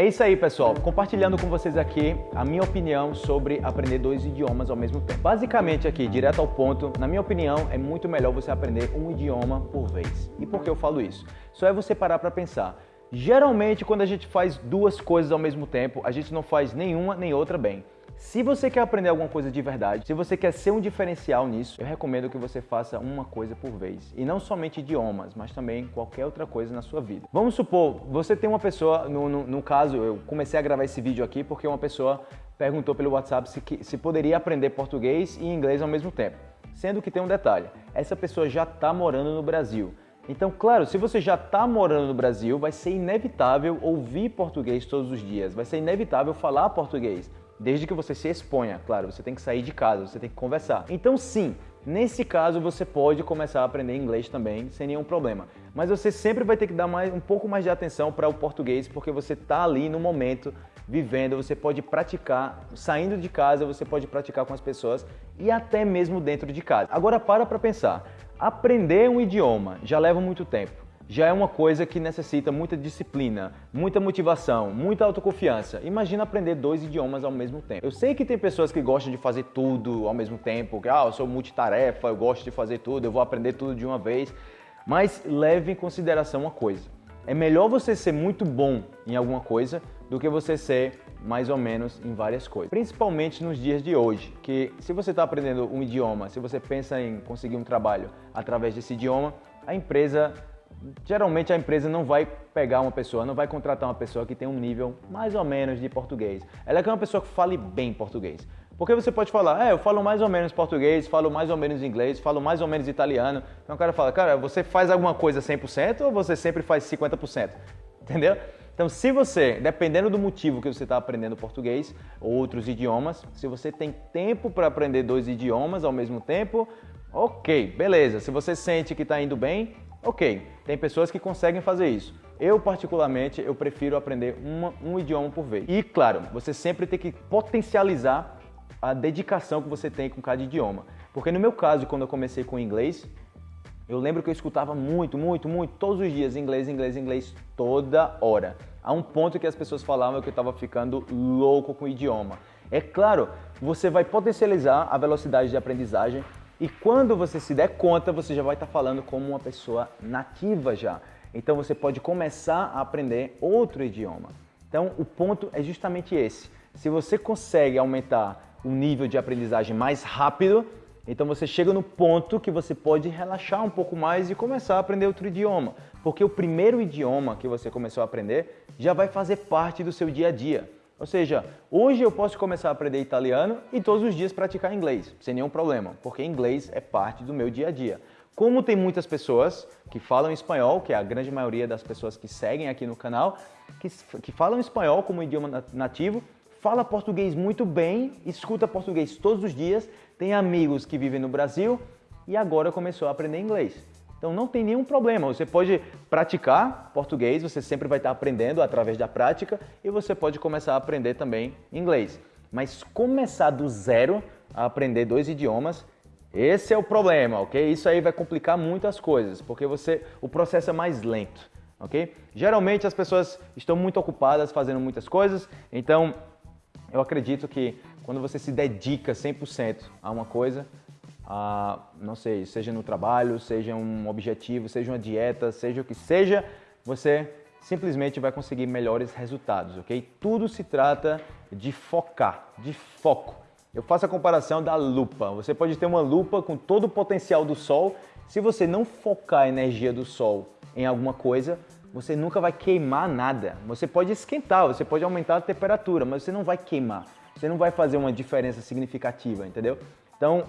É isso aí, pessoal. Compartilhando com vocês aqui a minha opinião sobre aprender dois idiomas ao mesmo tempo. Basicamente aqui, direto ao ponto, na minha opinião, é muito melhor você aprender um idioma por vez. E por que eu falo isso? Só é você parar para pensar. Geralmente, quando a gente faz duas coisas ao mesmo tempo, a gente não faz nenhuma nem outra bem. Se você quer aprender alguma coisa de verdade, se você quer ser um diferencial nisso, eu recomendo que você faça uma coisa por vez. E não somente idiomas, mas também qualquer outra coisa na sua vida. Vamos supor, você tem uma pessoa, no, no, no caso, eu comecei a gravar esse vídeo aqui porque uma pessoa perguntou pelo WhatsApp se, se poderia aprender português e inglês ao mesmo tempo. Sendo que tem um detalhe, essa pessoa já está morando no Brasil. Então, claro, se você já está morando no Brasil, vai ser inevitável ouvir português todos os dias, vai ser inevitável falar português. Desde que você se exponha, claro, você tem que sair de casa, você tem que conversar. Então sim, nesse caso você pode começar a aprender inglês também, sem nenhum problema. Mas você sempre vai ter que dar mais, um pouco mais de atenção para o português, porque você está ali no momento, vivendo, você pode praticar, saindo de casa, você pode praticar com as pessoas e até mesmo dentro de casa. Agora para para pensar, aprender um idioma já leva muito tempo já é uma coisa que necessita muita disciplina, muita motivação, muita autoconfiança. Imagina aprender dois idiomas ao mesmo tempo. Eu sei que tem pessoas que gostam de fazer tudo ao mesmo tempo, que ah, eu sou multitarefa, eu gosto de fazer tudo, eu vou aprender tudo de uma vez, mas leve em consideração uma coisa. É melhor você ser muito bom em alguma coisa do que você ser mais ou menos em várias coisas. Principalmente nos dias de hoje, que se você está aprendendo um idioma, se você pensa em conseguir um trabalho através desse idioma, a empresa geralmente a empresa não vai pegar uma pessoa, não vai contratar uma pessoa que tem um nível mais ou menos de português. Ela quer uma pessoa que fale bem português. Porque você pode falar, é, eu falo mais ou menos português, falo mais ou menos inglês, falo mais ou menos italiano. Então o cara fala, cara, você faz alguma coisa 100% ou você sempre faz 50%? Entendeu? Então, se você, dependendo do motivo que você está aprendendo português ou outros idiomas, se você tem tempo para aprender dois idiomas ao mesmo tempo, ok, beleza. Se você sente que está indo bem, Ok, tem pessoas que conseguem fazer isso. Eu, particularmente, eu prefiro aprender uma, um idioma por vez. E, claro, você sempre tem que potencializar a dedicação que você tem com cada idioma. Porque no meu caso, quando eu comecei com inglês, eu lembro que eu escutava muito, muito, muito, todos os dias inglês, inglês, inglês, toda hora. A um ponto que as pessoas falavam que eu estava ficando louco com o idioma. É claro, você vai potencializar a velocidade de aprendizagem, e quando você se der conta, você já vai estar falando como uma pessoa nativa já. Então você pode começar a aprender outro idioma. Então o ponto é justamente esse. Se você consegue aumentar o nível de aprendizagem mais rápido, então você chega no ponto que você pode relaxar um pouco mais e começar a aprender outro idioma. Porque o primeiro idioma que você começou a aprender já vai fazer parte do seu dia a dia. Ou seja, hoje eu posso começar a aprender italiano e todos os dias praticar inglês, sem nenhum problema, porque inglês é parte do meu dia a dia. Como tem muitas pessoas que falam espanhol, que é a grande maioria das pessoas que seguem aqui no canal, que, que falam espanhol como idioma nativo, fala português muito bem, escuta português todos os dias, tem amigos que vivem no Brasil e agora começou a aprender inglês. Então não tem nenhum problema, você pode praticar português, você sempre vai estar aprendendo através da prática e você pode começar a aprender também inglês. Mas começar do zero a aprender dois idiomas, esse é o problema, ok? Isso aí vai complicar muitas coisas, porque você, o processo é mais lento, ok? Geralmente as pessoas estão muito ocupadas fazendo muitas coisas, então eu acredito que quando você se dedica 100% a uma coisa, a, não sei, seja no trabalho, seja um objetivo, seja uma dieta, seja o que seja, você simplesmente vai conseguir melhores resultados, ok? Tudo se trata de focar, de foco. Eu faço a comparação da lupa. Você pode ter uma lupa com todo o potencial do sol. Se você não focar a energia do sol em alguma coisa, você nunca vai queimar nada. Você pode esquentar, você pode aumentar a temperatura, mas você não vai queimar. Você não vai fazer uma diferença significativa, entendeu? Então,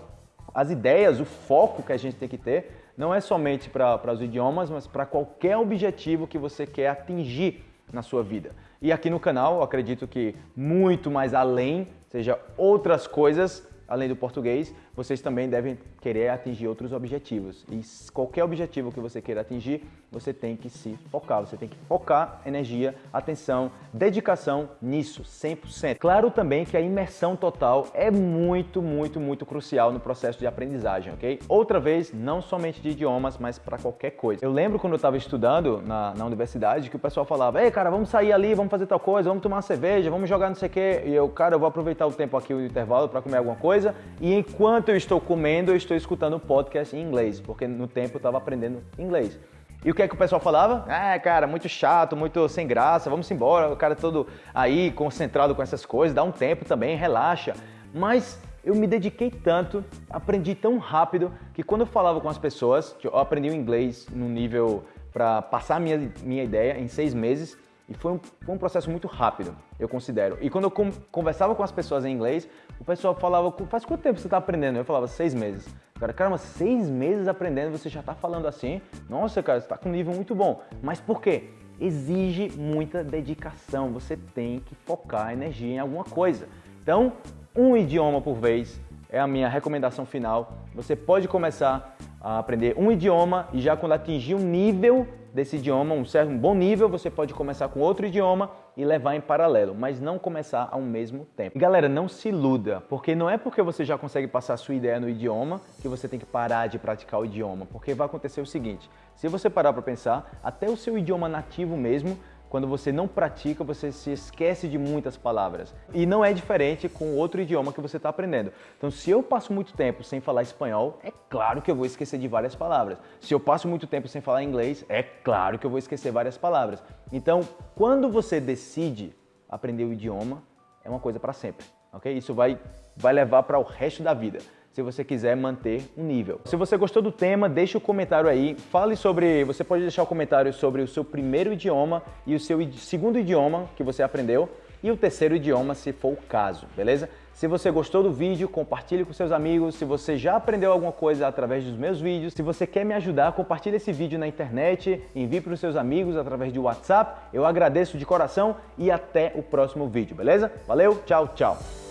as ideias, o foco que a gente tem que ter, não é somente para os idiomas, mas para qualquer objetivo que você quer atingir na sua vida. E aqui no canal, acredito que muito mais além, seja outras coisas, além do português, vocês também devem querer atingir outros objetivos. E qualquer objetivo que você queira atingir, você tem que se focar, você tem que focar energia, atenção, dedicação nisso, 100%. Claro também que a imersão total é muito, muito, muito crucial no processo de aprendizagem, ok? Outra vez, não somente de idiomas, mas para qualquer coisa. Eu lembro quando eu estava estudando na, na universidade que o pessoal falava, ei cara, vamos sair ali, vamos fazer tal coisa, vamos tomar uma cerveja, vamos jogar não sei o quê. E eu, cara, eu vou aproveitar o tempo aqui, o intervalo, para comer alguma coisa. E enquanto eu estou comendo, eu estou escutando podcast em inglês, porque no tempo eu estava aprendendo inglês. E o que é que o pessoal falava? Ah, cara, muito chato, muito sem graça, vamos embora. O cara todo aí concentrado com essas coisas, dá um tempo também, relaxa. Mas eu me dediquei tanto, aprendi tão rápido, que quando eu falava com as pessoas, eu aprendi o inglês no nível para passar minha, minha ideia em seis meses. E foi um, foi um processo muito rápido, eu considero. E quando eu conversava com as pessoas em inglês, o pessoal falava, faz quanto tempo você está aprendendo? Eu falava, seis meses. Cara, caramba, seis meses aprendendo, você já está falando assim? Nossa, cara, você está com um nível muito bom. Mas por quê? Exige muita dedicação, você tem que focar energia em alguma coisa. Então, um idioma por vez é a minha recomendação final. Você pode começar a aprender um idioma e já quando atingir um nível desse idioma, um certo um bom nível, você pode começar com outro idioma e levar em paralelo, mas não começar ao mesmo tempo. Galera, não se iluda, porque não é porque você já consegue passar a sua ideia no idioma que você tem que parar de praticar o idioma, porque vai acontecer o seguinte, se você parar para pensar, até o seu idioma nativo mesmo quando você não pratica, você se esquece de muitas palavras. E não é diferente com outro idioma que você está aprendendo. Então, se eu passo muito tempo sem falar espanhol, é claro que eu vou esquecer de várias palavras. Se eu passo muito tempo sem falar inglês, é claro que eu vou esquecer várias palavras. Então, quando você decide aprender o idioma, é uma coisa para sempre, ok? Isso vai, vai levar para o resto da vida se você quiser manter um nível. Se você gostou do tema, deixe o um comentário aí, fale sobre, você pode deixar o um comentário sobre o seu primeiro idioma e o seu segundo idioma que você aprendeu e o terceiro idioma se for o caso, beleza? Se você gostou do vídeo, compartilhe com seus amigos. Se você já aprendeu alguma coisa através dos meus vídeos, se você quer me ajudar, compartilhe esse vídeo na internet, envie para os seus amigos através de WhatsApp. Eu agradeço de coração e até o próximo vídeo, beleza? Valeu, tchau, tchau!